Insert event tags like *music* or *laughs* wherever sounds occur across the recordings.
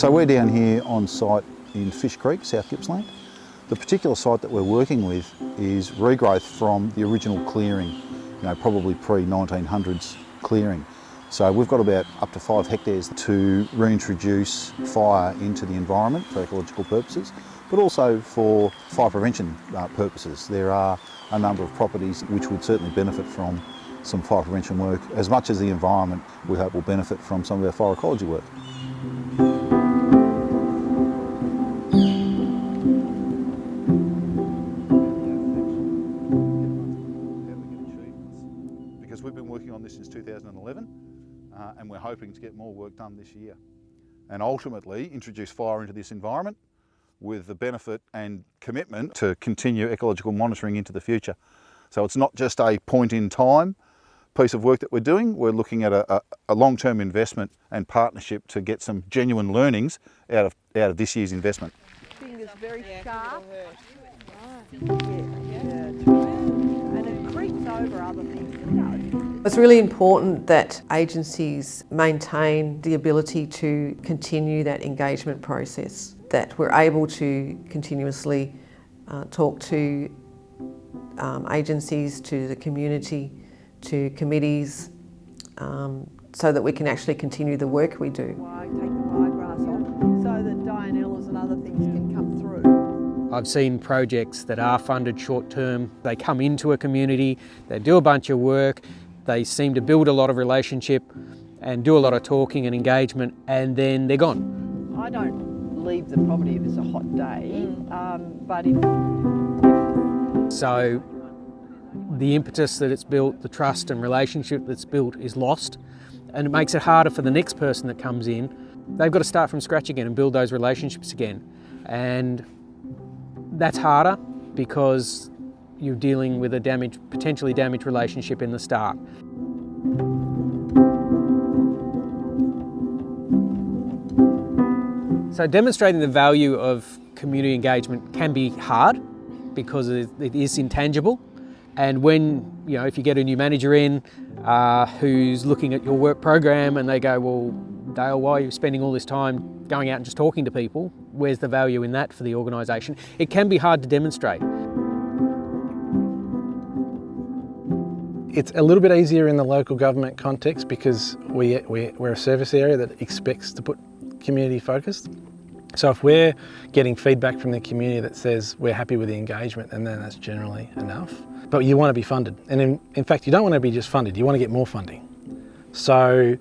So we're down here on site in Fish Creek, South Gippsland. The particular site that we're working with is regrowth from the original clearing, you know, probably pre-1900s clearing. So we've got about up to five hectares to reintroduce fire into the environment for ecological purposes, but also for fire prevention uh, purposes. There are a number of properties which would certainly benefit from some fire prevention work, as much as the environment we hope will benefit from some of our fire ecology work. This since 2011 uh, and we're hoping to get more work done this year and ultimately introduce fire into this environment with the benefit and commitment to continue ecological monitoring into the future. So it's not just a point in time piece of work that we're doing, we're looking at a, a, a long-term investment and partnership to get some genuine learnings out of, out of this year's investment. Thing is very sharp. Over other. It's really important that agencies maintain the ability to continue that engagement process, that we're able to continuously uh, talk to um, agencies, to the community, to committees, um, so that we can actually continue the work we do. I've seen projects that are funded short term. They come into a community, they do a bunch of work, they seem to build a lot of relationship and do a lot of talking and engagement and then they're gone. I don't leave the property if it's a hot day, um, but if, So the impetus that it's built, the trust and relationship that's built is lost and it makes it harder for the next person that comes in. They've got to start from scratch again and build those relationships again. And that's harder because you're dealing with a damaged, potentially damaged relationship in the start. So demonstrating the value of community engagement can be hard because it is intangible. And when, you know, if you get a new manager in uh, who's looking at your work program and they go, well, Dale, why are you spending all this time going out and just talking to people? Where's the value in that for the organisation? It can be hard to demonstrate. It's a little bit easier in the local government context because we, we, we're a service area that expects to put community focused. So if we're getting feedback from the community that says we're happy with the engagement, and then that's generally enough. But you want to be funded. And in, in fact, you don't want to be just funded, you want to get more funding. So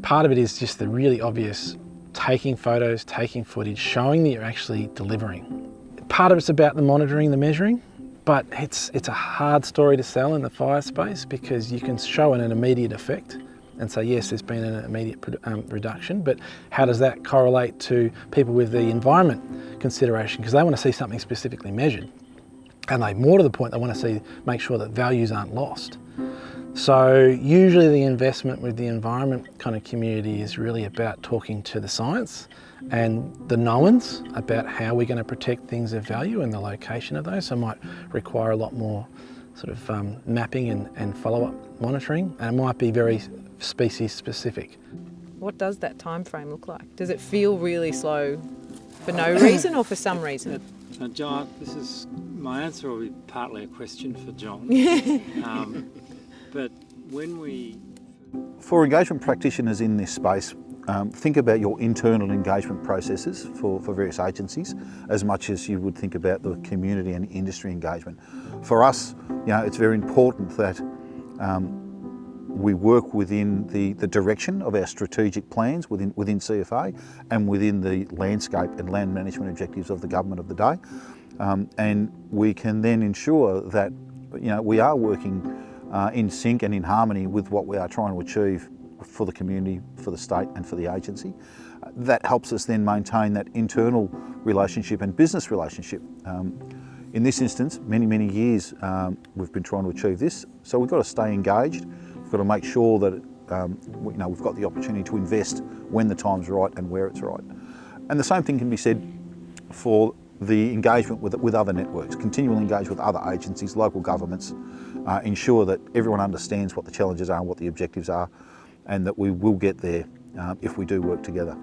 part of it is just the really obvious taking photos, taking footage, showing that you're actually delivering. Part of it's about the monitoring, the measuring, but it's, it's a hard story to sell in the fire space because you can show an immediate effect and say, yes, there's been an immediate um, reduction, but how does that correlate to people with the environment consideration? Because they want to see something specifically measured. And they, more to the point, they want to see, make sure that values aren't lost. So usually the investment with the environment kind of community is really about talking to the science and the knowns about how we're going to protect things of value and the location of those. So it might require a lot more sort of um, mapping and, and follow-up monitoring and it might be very species specific. What does that time frame look like? Does it feel really slow for no reason or for some reason? Uh, John, this is my answer will be partly a question for John. *laughs* um, but when we For engagement practitioners in this space, um, think about your internal engagement processes for, for various agencies as much as you would think about the community and industry engagement. For us, you know, it's very important that um, we work within the, the direction of our strategic plans within, within CFA and within the landscape and land management objectives of the government of the day. Um, and we can then ensure that you know, we are working uh, in sync and in harmony with what we are trying to achieve for the community, for the state and for the agency. Uh, that helps us then maintain that internal relationship and business relationship. Um, in this instance, many, many years um, we've been trying to achieve this, so we've got to stay engaged We've got to make sure that um, you know, we've got the opportunity to invest when the time's right and where it's right. And the same thing can be said for the engagement with, with other networks, continually engage with other agencies, local governments, uh, ensure that everyone understands what the challenges are and what the objectives are, and that we will get there uh, if we do work together.